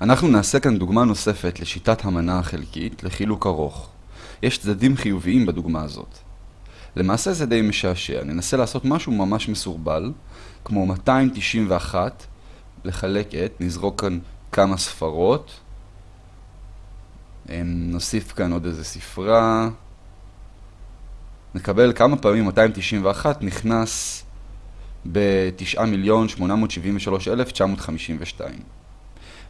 אנחנו נעשה כאן דוגמה נוספת לשיטת המנה החלקית לחילוק ארוך. יש צדדים חיוביים בדוגמה הזאת. למעשה זה די משעשע, ננסה לעשות משהו ממש מסורבל, כמו 291, לחלק את, נזרוק כאן כמה ספרות, נוסיף כאן עוד איזה ספרה, נקבל כמה פעמים 291 נכנס ב-9,873,952.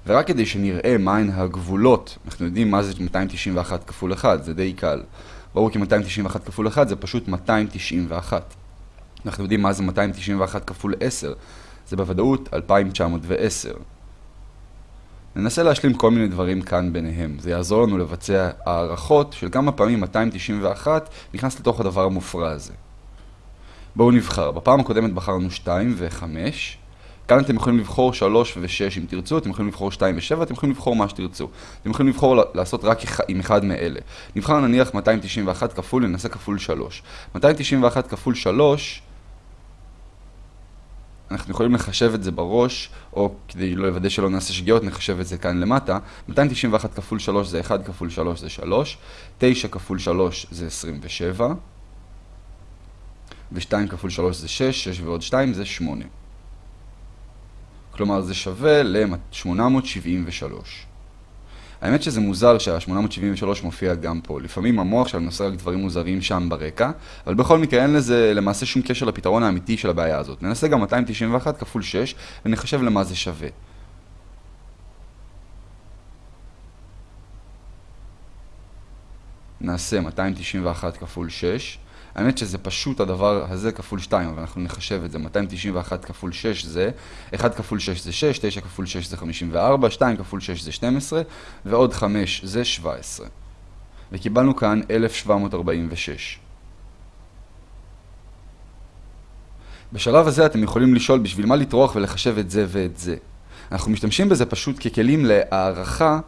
ורק כדי שנראה מהן הגבולות, אנחנו יודעים מה זה 291 כפול 1, זה די קל. ברור כי 291 כפול 1 זה פשוט 291. אנחנו יודעים מה זה 291 כפול 10, זה בוודאות 2,910. ננסה להשלים כל מיני דברים כאן ביניהם. זה יעזור לנו לבצע הערכות של כמה פעמים 291 נכנס לתוך הדבר המופרע הזה. בואו נבחר. בפעם הקודמת בחרנו 2 ו-5. כאן אתם יכולים לבחור 3 ו-6 אם תרצו, אתם יכולים לבחור 2 ו-7, אתם יכולים לבחור מה שתרצו. אתם יכולים לבחור לעשות רק עם אחד מאלה. נבחר נניח 291 כפול, ננסה כפול 3. 291 כפול 3, אנחנו יכולים לחשב את זה בראש, או כדי לא לוודא שלא נעשה שגיאות, נחשב את זה כאן למטה. 291 כפול 3 זה 1 כפול 3 זה 3, 9 כפול 3 זה 27, ו-2 כפול 3 זה 6, 6 ועוד 2 זה 8. כלומר זה שווה ל-873. האמת שזה מוזר שה-873 מופיע גם פה. לפעמים המוח שלנו עושה רק דברים מוזרים שם ברקע, אבל בכל מקרה אין לזה למעשה שום קשר לפתרון האמיתי של הבעיה הזאת. ננסה גם 291 כפול 6 ונחשב למה זה שווה. נעשה 291 כפול 6 האמת שזה פשוט הדבר הזה כפול 2, אבל אנחנו נחשב את זה. 291 כפול 6 זה, 1 כפול 6 זה 6, 9 כפול 6 זה 54, 2 כפול 6 זה 12, ועוד 5 זה 17. וקיבלנו כאן 1746. בשלב הזה אתם יכולים לשאול בשביל מה לטרוח ולחשב את זה ואת זה. אנחנו משתמשים בזה פשוט ככלים להערכה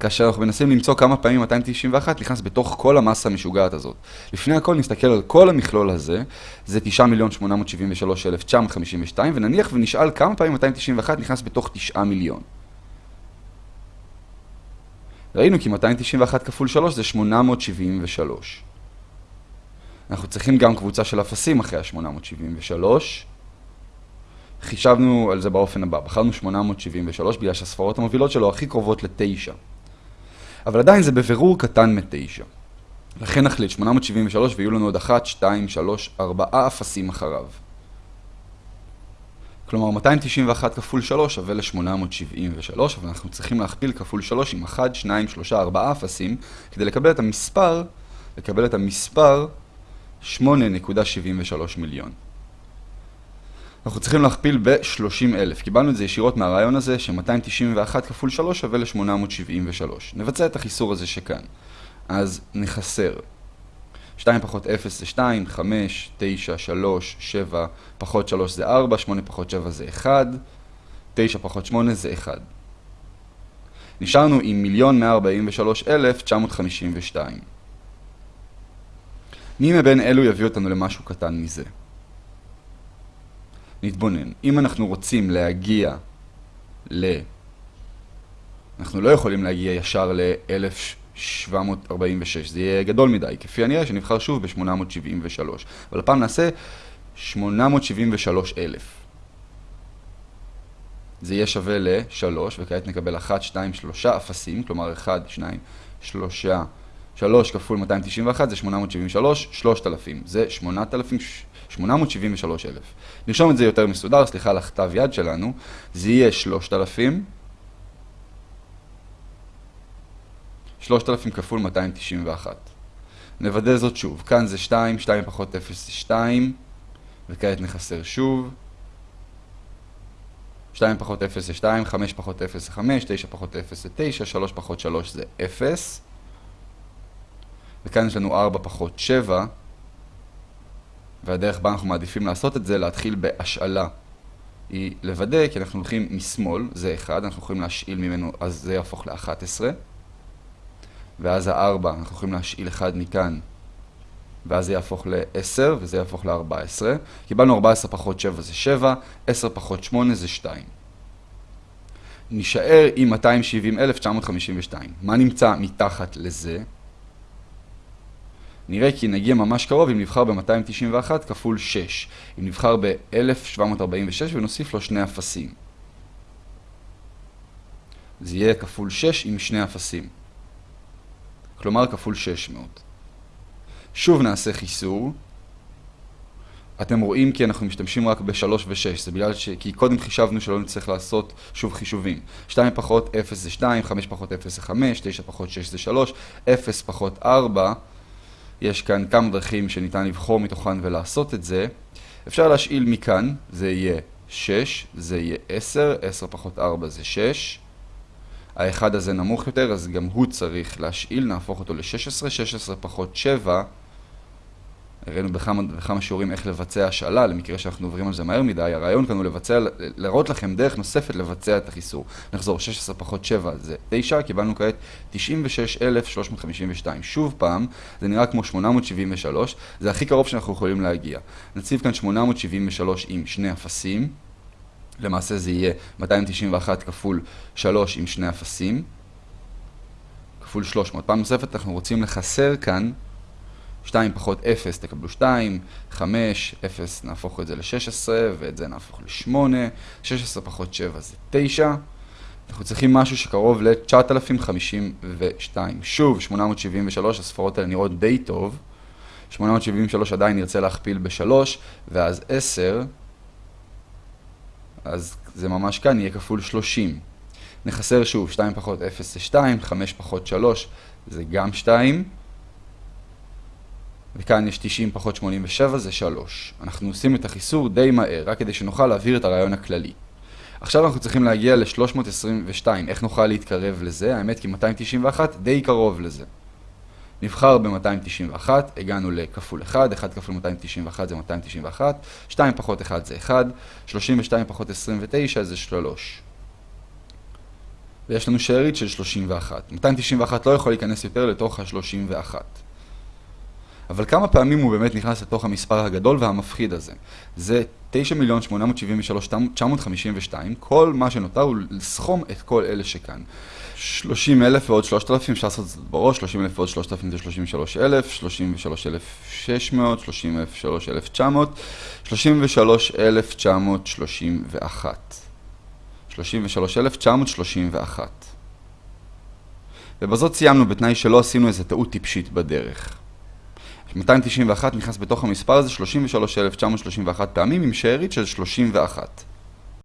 כאשר אנחנו מנסים למצוא כמה פעמים 291 נכנס בתוך כל המסה המשוגעת הזאת. לפני הכל נסתכל על כל המכלול הזה, זה 9,873,952, ונניח ונשאל כמה פעמים 291 נכנס בתוך 9 מיליון. ראינו כי 291 כפול 3 זה 873. אנחנו צריכים גם קבוצה של אפסים אחרי ה-873. חישבנו על זה באופן הבא, בחרנו 873 בגלל שהספרות המובילות שלו הכי קרובות ל-9. אבל עדיין זה בבירור קטן מ-9. לכן נחליט 873 ויהיו לנו עוד 1, 2, 3, 4 אפסים אחריו. כלומר 291 כפול 3 שווה ל-873, אבל אנחנו צריכים להכפיל כפול 3 עם 1, 2, 3, 4 אפסים, כדי לקבל את המספר, לקבל את המספר 8.73 מיליון. אנחנו צריכים להכפיל ב-30,000. קיבלנו את זה ישירות מהרעיון הזה, ש-291 כפול 3 שווה ל-873. נבצע את החיסור הזה שכאן. אז נחסר. 2 פחות 0 זה 2, 5, 9, 3, 7, פחות 3 זה 4, 8 פחות 7 זה 1, 9 פחות 8 זה 1. נשארנו עם 1,143,952. מי מבין אלו יביא אותנו למשהו קטן מזה? נתבונן. אם אנחנו רוצים להגיע ל... אנחנו לא יכולים להגיע ישר ל-1746, זה יהיה גדול מדי. כפי הנראה שנבחר שוב ב-873. אבל הפעם נעשה 873,000. זה יהיה שווה ל-3, וכעת נקבל 1, 2, 3 אפסים, כלומר 1, 2, 3, 3 כפול 291 זה 873, 3,000. זה 8,000... 873,000. נרשום את זה יותר מסודר, סליחה על הכתב יד שלנו, זה יהיה 3,000. 3,000 כפול 291. נוודא זאת שוב, כאן זה 2, 2 פחות 0 זה 2, וכעת נחסר שוב. 2 פחות 0 זה 2, 5 פחות 0 זה 5, 9 פחות 0 זה 9, 3 פחות 3 זה 0. וכאן יש לנו 4 פחות 7, והדרך בה אנחנו מעדיפים לעשות את זה, להתחיל בהשאלה. היא לוודא, כי אנחנו הולכים משמאל, זה 1, אנחנו יכולים להשאיל ממנו, אז זה יהפוך ל-11. ואז ה-4, אנחנו יכולים להשאיל 1 מכאן, ואז זה יהפוך ל-10, וזה יהפוך ל-14. קיבלנו 14 פחות 7 זה 7, 10 פחות 8 זה 2. נישאר עם 270,952. מה נמצא מתחת לזה? נראה כי נגיע ממש קרוב אם נבחר ב-291 כפול 6. אם נבחר ב-1746 ונוסיף לו שני אפסים. זה יהיה כפול 6 עם שני אפסים. כלומר כפול 600. שוב נעשה חיסור. אתם רואים כי אנחנו משתמשים רק ב-3 ו-6, זה בגלל ש... כי קודם חישבנו שלא נצטרך לעשות שוב חישובים. 2 פחות 0 זה 2, 5 פחות 0 זה 5, 9 פחות 6 זה 3, 0 פחות 4. יש כאן כמה דרכים שניתן לבחור מתוכן ולעשות את זה. אפשר להשאיל מכאן, זה יהיה 6, זה יהיה 10, 10 פחות 4 זה 6. האחד הזה נמוך יותר, אז גם הוא צריך להשאיל, נהפוך אותו ל-16, 16 פחות 7. הראינו בכמה, בכמה שיעורים איך לבצע השאלה, למקרה שאנחנו עוברים על זה מהר מדי. הרעיון כאן הוא לבצע, להראות לכם דרך נוספת לבצע את החיסור. נחזור, 16 פחות 7 זה 9, קיבלנו כעת 96,352. שוב פעם, זה נראה כמו 873, זה הכי קרוב שאנחנו יכולים להגיע. נציב כאן 873 עם שני אפסים. למעשה זה יהיה 291 כפול 3 עם שני אפסים, כפול 300. פעם נוספת אנחנו רוצים לחסר כאן 2 פחות 0 תקבלו 2, 5, 0 נהפוך את זה ל-16 ואת זה נהפוך ל-8, 16 פחות 7 זה 9. אנחנו צריכים משהו שקרוב ל-9,052. שוב, 873, הספרות האלה נראות די טוב. 873 עדיין נרצה להכפיל ב-3, ואז 10. אז זה ממש כאן יהיה כפול 30. נחסר שוב, 2 פחות 0 זה 2, 5 פחות 3 זה גם 2. וכאן יש 90 פחות 87 זה 3. אנחנו עושים את החיסור די מהר, רק כדי שנוכל להעביר את הרעיון הכללי. עכשיו אנחנו צריכים להגיע ל-322. איך נוכל להתקרב לזה? האמת כי 291 די קרוב לזה. נבחר ב-291, הגענו לכפול 1, 1 כפול 291 זה 291, 2 פחות 1 זה 1, 32 פחות 29 זה 3. ויש לנו שארית של 31. 291 לא יכול להיכנס יותר לתוך ה-31. אבל כמה פעמים הוא באמת נכנס לתוך המספר הגדול והמפחיד הזה? זה 9,873,952, כל מה שנותר הוא לסכום את כל אלה שכאן. 30,000 ועוד 3,000, אפשר לעשות את זה בראש, 30,000 ועוד 3,000 זה 33,000, 33,600, 33,900, 33,931. 33,931. ובזאת סיימנו בתנאי שלא עשינו איזה טעות טיפשית בדרך. 291 נכנס בתוך המספר הזה 33,931 פעמים עם שארית של 31.